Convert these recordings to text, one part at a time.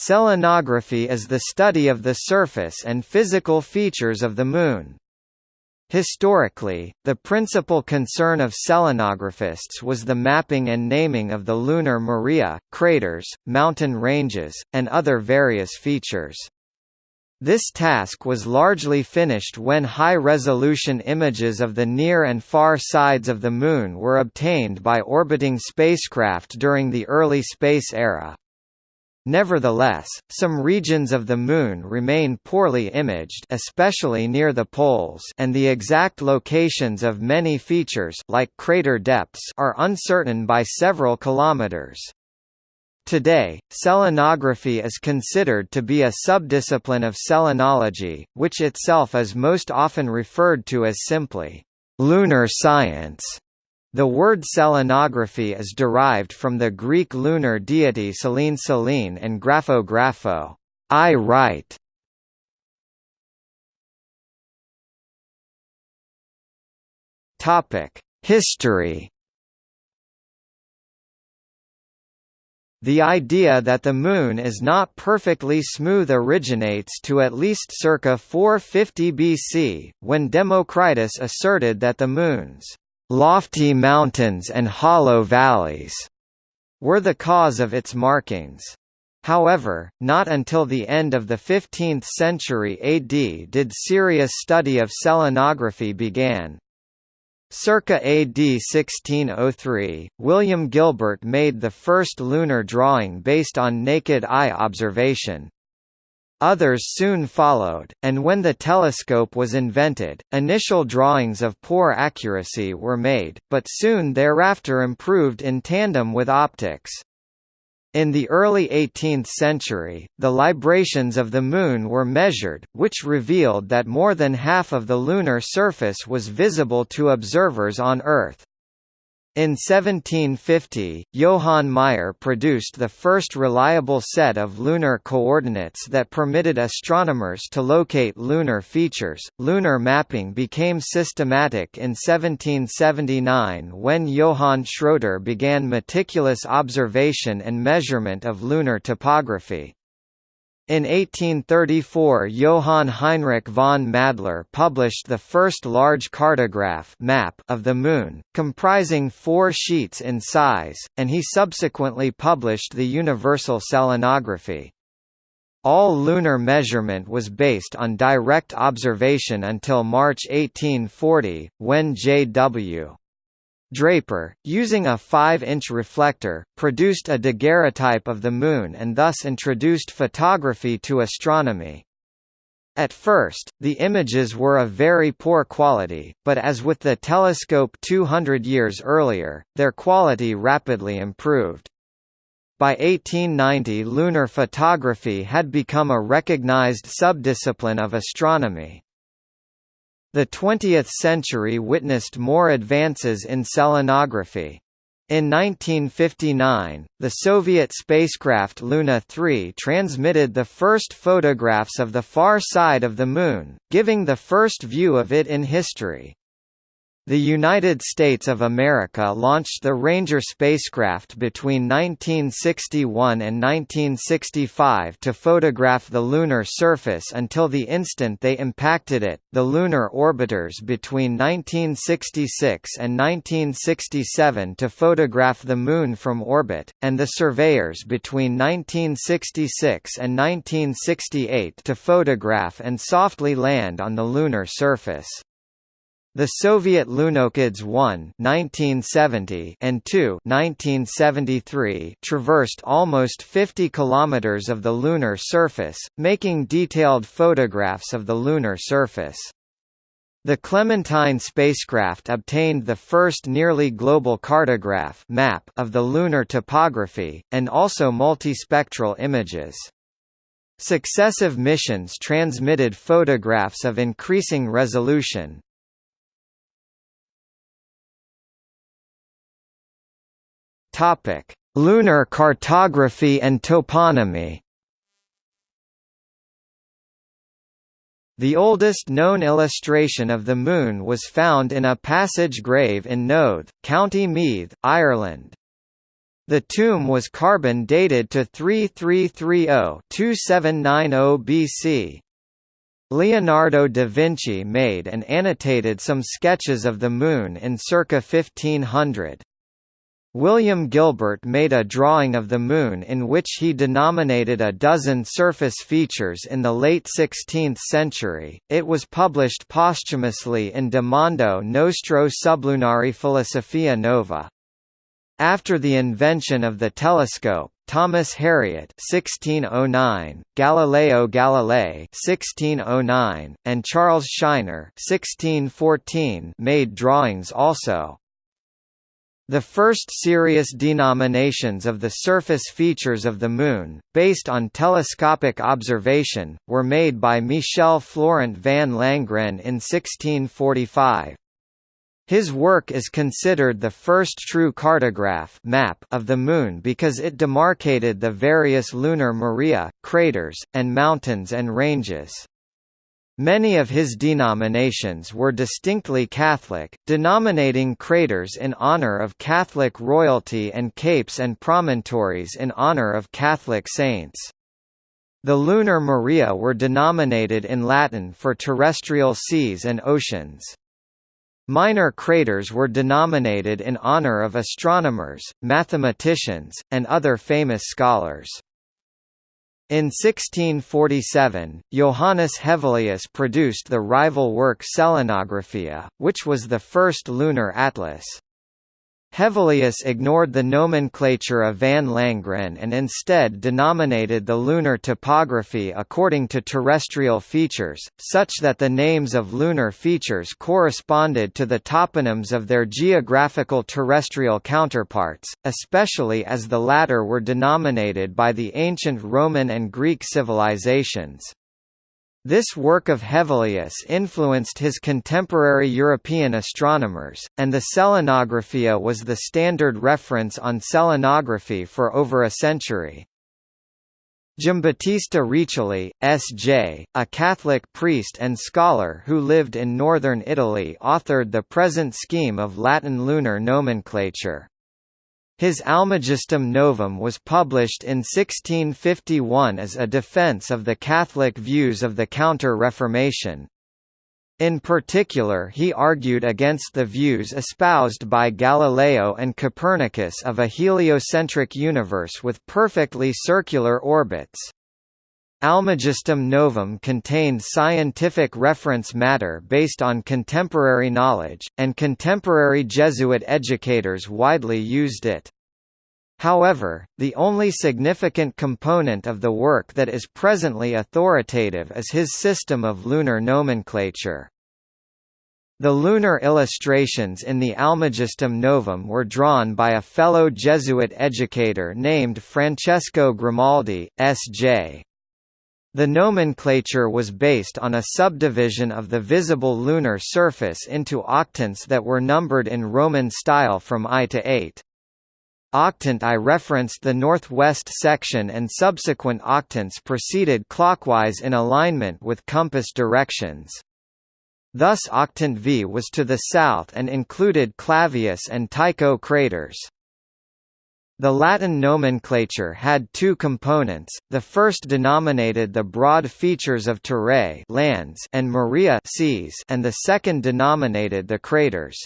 Selenography is the study of the surface and physical features of the Moon. Historically, the principal concern of selenographists was the mapping and naming of the lunar maria, craters, mountain ranges, and other various features. This task was largely finished when high-resolution images of the near and far sides of the Moon were obtained by orbiting spacecraft during the early space era. Nevertheless, some regions of the Moon remain poorly imaged especially near the poles and the exact locations of many features like crater depths are uncertain by several kilometers. Today, selenography is considered to be a subdiscipline of selenology, which itself is most often referred to as simply lunar science. The word selenography is derived from the Greek lunar deity Selene Selene and grapho grapho, I write. Topic: History. The idea that the Moon is not perfectly smooth originates to at least circa 450 BC, when Democritus asserted that the Moon's lofty mountains and hollow valleys were the cause of its markings. However, not until the end of the 15th century AD did serious study of selenography began. Circa AD 1603, William Gilbert made the first lunar drawing based on naked eye observation, Others soon followed, and when the telescope was invented, initial drawings of poor accuracy were made, but soon thereafter improved in tandem with optics. In the early 18th century, the librations of the Moon were measured, which revealed that more than half of the lunar surface was visible to observers on Earth. In 1750, Johann Meyer produced the first reliable set of lunar coordinates that permitted astronomers to locate lunar features. Lunar mapping became systematic in 1779 when Johann Schroeder began meticulous observation and measurement of lunar topography. In 1834 Johann Heinrich von Madler published the first large cartograph map of the Moon, comprising four sheets in size, and he subsequently published the Universal Selenography. All lunar measurement was based on direct observation until March 1840, when J.W. Draper, using a 5-inch reflector, produced a daguerreotype of the Moon and thus introduced photography to astronomy. At first, the images were of very poor quality, but as with the telescope 200 years earlier, their quality rapidly improved. By 1890 lunar photography had become a recognized subdiscipline of astronomy. The 20th century witnessed more advances in selenography. In 1959, the Soviet spacecraft Luna 3 transmitted the first photographs of the far side of the Moon, giving the first view of it in history. The United States of America launched the Ranger spacecraft between 1961 and 1965 to photograph the lunar surface until the instant they impacted it, the lunar orbiters between 1966 and 1967 to photograph the Moon from orbit, and the surveyors between 1966 and 1968 to photograph and softly land on the lunar surface. The Soviet Lunokhod 1 1970 and 2 1973 traversed almost 50 kilometers of the lunar surface, making detailed photographs of the lunar surface. The Clementine spacecraft obtained the first nearly global cartograph map of the lunar topography, and also multispectral images. Successive missions transmitted photographs of increasing resolution, Topic: Lunar cartography and toponymy. The oldest known illustration of the Moon was found in a passage grave in Knowth, County Meath, Ireland. The tomb was carbon dated to 3330-2790 BC. Leonardo da Vinci made and annotated some sketches of the Moon in circa 1500. William Gilbert made a drawing of the Moon in which he denominated a dozen surface features in the late 16th century. It was published posthumously in De Mundo Nostro Sublunari Philosophia Nova. After the invention of the telescope, Thomas Harriot (1609), Galileo Galilei (1609), and Charles Scheiner (1614) made drawings also. The first serious denominations of the surface features of the Moon, based on telescopic observation, were made by Michel Florent van Langren in 1645. His work is considered the first true cartograph map of the Moon because it demarcated the various lunar maria, craters, and mountains and ranges. Many of his denominations were distinctly Catholic, denominating craters in honor of Catholic royalty and capes and promontories in honor of Catholic saints. The lunar maria were denominated in Latin for terrestrial seas and oceans. Minor craters were denominated in honor of astronomers, mathematicians, and other famous scholars. In 1647, Johannes Hevelius produced the rival work Selenographia, which was the first lunar atlas. Hevelius ignored the nomenclature of van Langren and instead denominated the lunar topography according to terrestrial features, such that the names of lunar features corresponded to the toponyms of their geographical terrestrial counterparts, especially as the latter were denominated by the ancient Roman and Greek civilizations. This work of Hevelius influenced his contemporary European astronomers, and the Selenographia was the standard reference on selenography for over a century. Giambattista Riccioli, S.J., a Catholic priest and scholar who lived in northern Italy authored the present scheme of Latin lunar nomenclature. His Almagestum Novum was published in 1651 as a defense of the Catholic views of the Counter-Reformation. In particular he argued against the views espoused by Galileo and Copernicus of a heliocentric universe with perfectly circular orbits. Almagestum Novum contained scientific reference matter based on contemporary knowledge, and contemporary Jesuit educators widely used it. However, the only significant component of the work that is presently authoritative is his system of lunar nomenclature. The lunar illustrations in the Almagestum Novum were drawn by a fellow Jesuit educator named Francesco Grimaldi, S.J. The nomenclature was based on a subdivision of the visible lunar surface into octants that were numbered in Roman style from I to 8. Octant I referenced the northwest section and subsequent octants proceeded clockwise in alignment with compass directions. Thus octant V was to the south and included Clavius and Tycho craters. The Latin nomenclature had two components, the first denominated the broad features of terrae lands and maria seas and the second denominated the craters.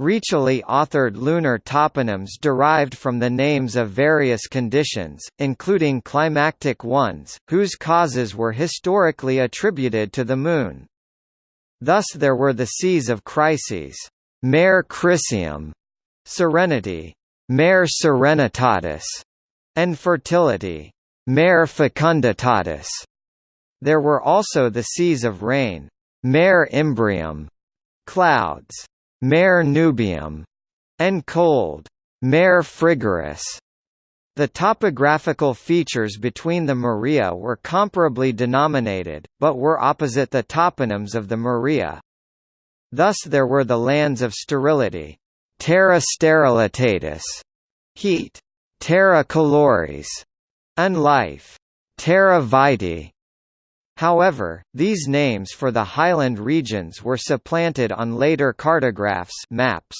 Riccioli authored lunar toponyms derived from the names of various conditions, including climactic ones, whose causes were historically attributed to the Moon. Thus there were the seas of crises, Mare Crisium, serenity, Mare serenitatis, and fertility, Mare fecunditatis. There were also the seas of rain, Mare imbrium, clouds, Mare nubium, and cold, Mare frigoris. The topographical features between the Maria were comparably denominated, but were opposite the toponyms of the Maria. Thus there were the lands of sterility, terra sterilitatis, heat, terra caloris, and life, terra vitae. However, these names for the highland regions were supplanted on later cartographs maps.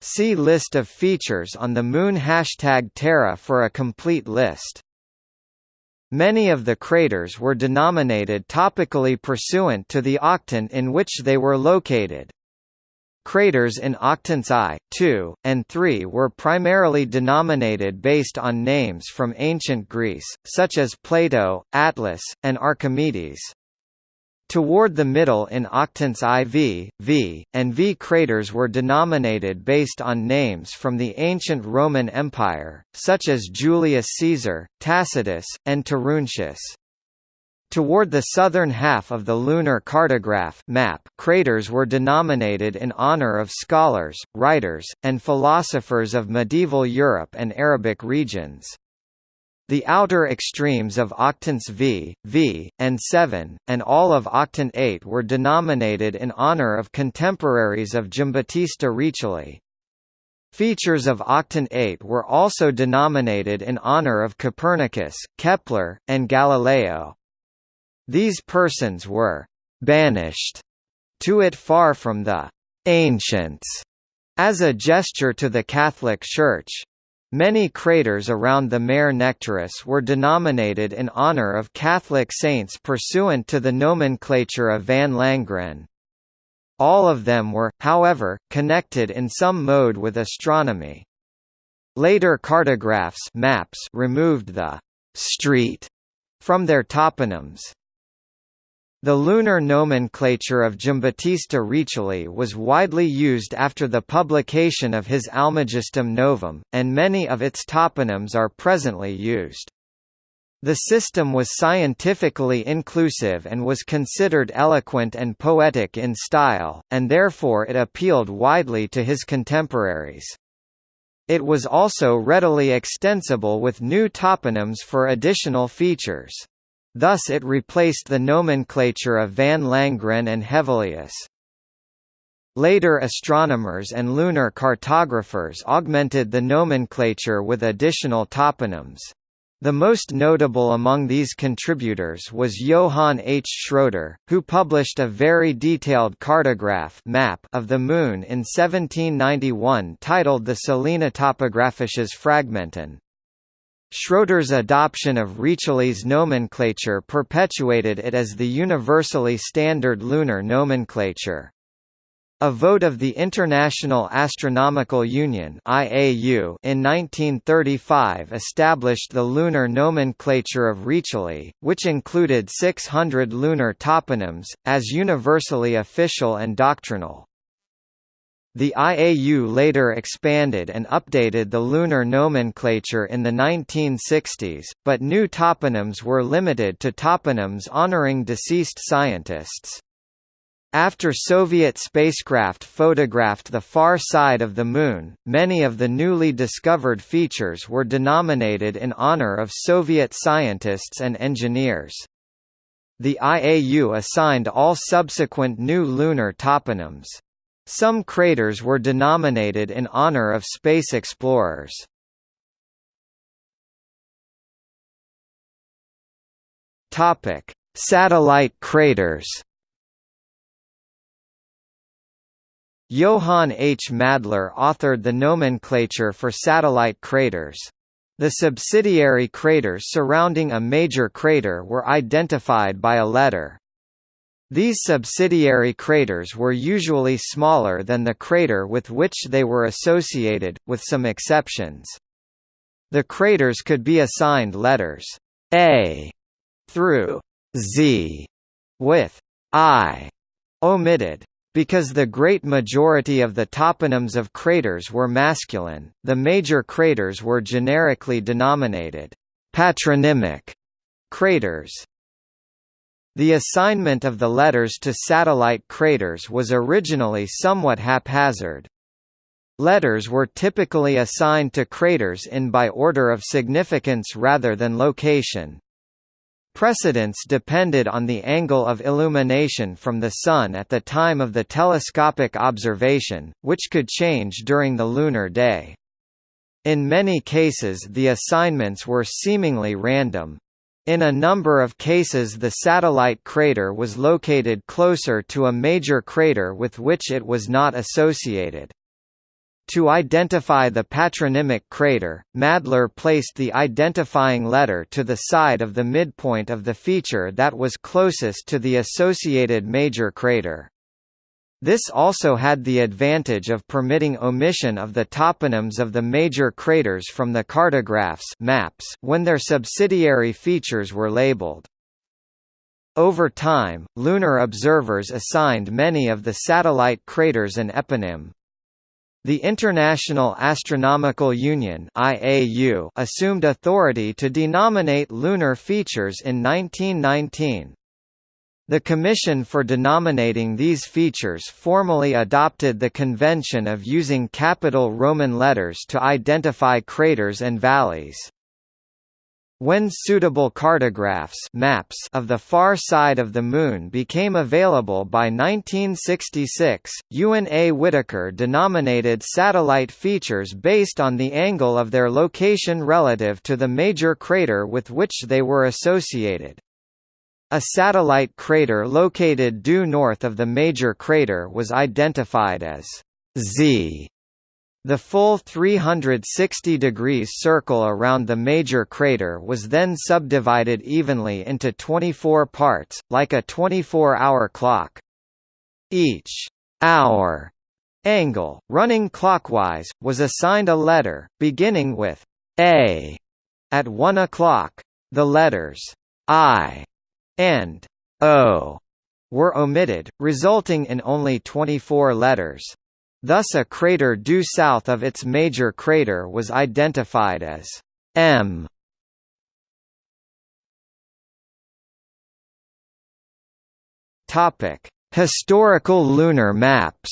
See list of features on the Moon hashtag Terra for a complete list. Many of the craters were denominated topically pursuant to the octant in which they were located. Craters in octants I, II, and III were primarily denominated based on names from ancient Greece, such as Plato, Atlas, and Archimedes. Toward the middle in octants IV, V, and V craters were denominated based on names from the ancient Roman Empire, such as Julius Caesar, Tacitus, and Taruntius. Toward the southern half of the lunar cartograph map, craters were denominated in honor of scholars, writers, and philosophers of medieval Europe and Arabic regions. The outer extremes of octants V, V, and 7, and all of octant 8 were denominated in honor of contemporaries of Giambattista Riccioli. Features of octant 8 were also denominated in honor of Copernicus, Kepler, and Galileo. These persons were «banished» to it far from the «ancients» as a gesture to the Catholic Church. Many craters around the Mare Nectaris were denominated in honor of Catholic saints pursuant to the nomenclature of Van Langren. All of them were, however, connected in some mode with astronomy. Later cartographs maps removed the «street» from their toponyms. The lunar nomenclature of Giambattista Riccioli was widely used after the publication of his Almagestum Novum, and many of its toponyms are presently used. The system was scientifically inclusive and was considered eloquent and poetic in style, and therefore it appealed widely to his contemporaries. It was also readily extensible with new toponyms for additional features. Thus it replaced the nomenclature of Van Langren and Hevelius. Later astronomers and lunar cartographers augmented the nomenclature with additional toponyms. The most notable among these contributors was Johann H. Schroeder, who published a very detailed cartograph map of the Moon in 1791 titled the Selene Topographisches Fragmenten. Schroeder's adoption of Riccioli's nomenclature perpetuated it as the universally standard lunar nomenclature. A vote of the International Astronomical Union (IAU) in 1935 established the lunar nomenclature of Riccioli, which included 600 lunar toponyms, as universally official and doctrinal. The IAU later expanded and updated the lunar nomenclature in the 1960s, but new toponyms were limited to toponyms honoring deceased scientists. After Soviet spacecraft photographed the far side of the Moon, many of the newly discovered features were denominated in honor of Soviet scientists and engineers. The IAU assigned all subsequent new lunar toponyms. Some craters were denominated in honor of space explorers. Topic: Satellite craters. Johann H. Madler authored the nomenclature for satellite craters. The subsidiary craters surrounding a major crater were identified by a letter. These subsidiary craters were usually smaller than the crater with which they were associated, with some exceptions. The craters could be assigned letters A through Z with I omitted. Because the great majority of the toponyms of craters were masculine, the major craters were generically denominated patronymic craters. The assignment of the letters to satellite craters was originally somewhat haphazard. Letters were typically assigned to craters in by order of significance rather than location. Precedence depended on the angle of illumination from the Sun at the time of the telescopic observation, which could change during the lunar day. In many cases the assignments were seemingly random, in a number of cases the satellite crater was located closer to a major crater with which it was not associated. To identify the patronymic crater, Madler placed the identifying letter to the side of the midpoint of the feature that was closest to the associated major crater. This also had the advantage of permitting omission of the toponyms of the major craters from the cartographs maps when their subsidiary features were labeled. Over time, lunar observers assigned many of the satellite craters an eponym. The International Astronomical Union assumed authority to denominate lunar features in 1919. The Commission for denominating these features formally adopted the convention of using capital Roman letters to identify craters and valleys. When suitable cartographs maps of the far side of the Moon became available by 1966, Ewen A. Whitaker denominated satellite features based on the angle of their location relative to the major crater with which they were associated. A satellite crater located due north of the major crater was identified as Z the full 360 degrees circle around the major crater was then subdivided evenly into 24 parts, like a 24-hour clock. Each hour angle, running clockwise, was assigned a letter, beginning with A at 1 o'clock. The letters I and O were omitted, resulting in only 24 letters. Thus a crater due south of its major crater was identified as M. Topic: Historical lunar maps.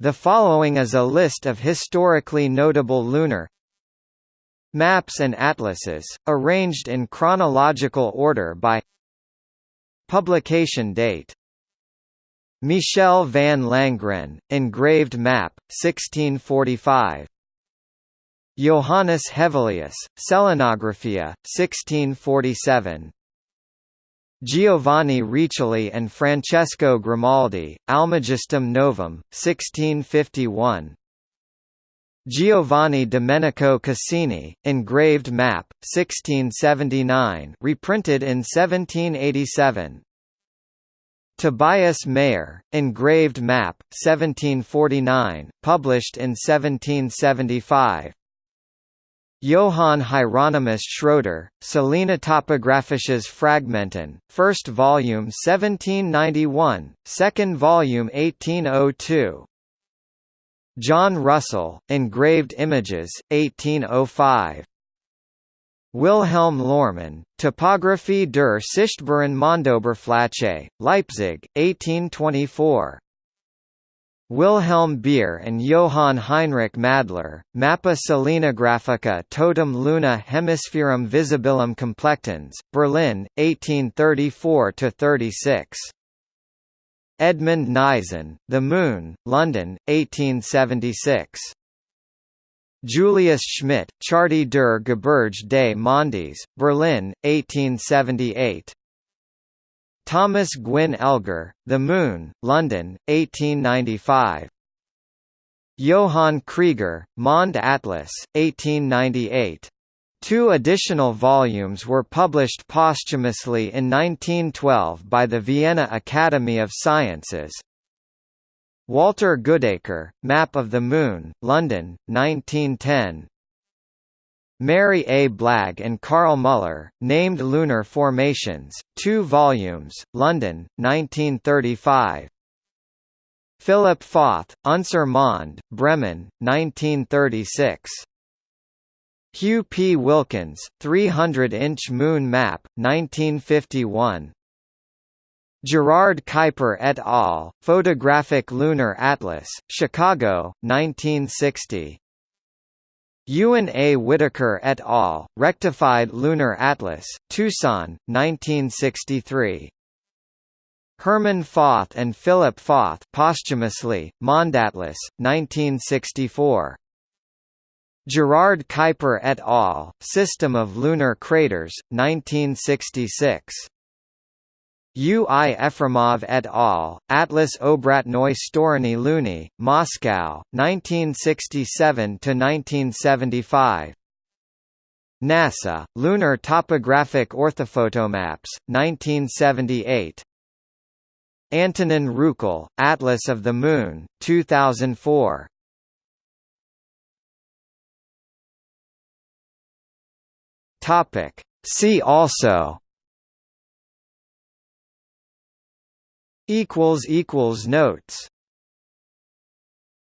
The following is a list of historically notable lunar maps and atlases, arranged in chronological order by publication date Michel van Langren, engraved map, 1645. Johannes Hevelius, Selenographia, 1647. Giovanni Riccioli and Francesco Grimaldi, Almagestum Novum, 1651. Giovanni Domenico Cassini, engraved map, 1679 reprinted in 1787. Tobias Mayer, engraved map, 1749, published in 1775. Johann Hieronymus Schroeder, Selene Topographisches Fragmenten, first volume 1791, second volume 1802. John Russell, Engraved Images, 1805. Wilhelm Lohrmann, Topographie der sichtbaren Mondoberfläche, Leipzig, 1824. Wilhelm Beer and Johann Heinrich Madler, Mappa Selenographica totum luna hemispherum visibilum complectans, Berlin, 1834–36. Edmund Neison, The Moon, London, 1876. Julius Schmidt, Charte der Gebirge des Mondes, Berlin, 1878. Thomas Gwyn Elger, The Moon, London, 1895. Johann Krieger, Mond Atlas, 1898. Two additional volumes were published posthumously in 1912 by the Vienna Academy of Sciences, Walter Goodacre, Map of the Moon, London, 1910. Mary A. Blagg and Carl Muller, Named Lunar Formations, 2 volumes, London, 1935. Philip Fauth, Unser Mond, Bremen, 1936. Hugh P. Wilkins, 300-inch Moon Map, 1951. Gerard Kuiper et al., Photographic Lunar Atlas, Chicago, 1960. Ewen A. Whitaker et al., Rectified Lunar Atlas, Tucson, 1963. Herman Fauth and Philip Fauth posthumously, Mondatlas, 1964. Gerard Kuiper et al., System of Lunar Craters, 1966. U. I. Efremov et al., Atlas Obratnoy Storny Luni, Moscow, 1967–1975 NASA, Lunar Topographic Orthophotomaps, 1978 Antonin Rukl, Atlas of the Moon, 2004 See also. Equals equals Notes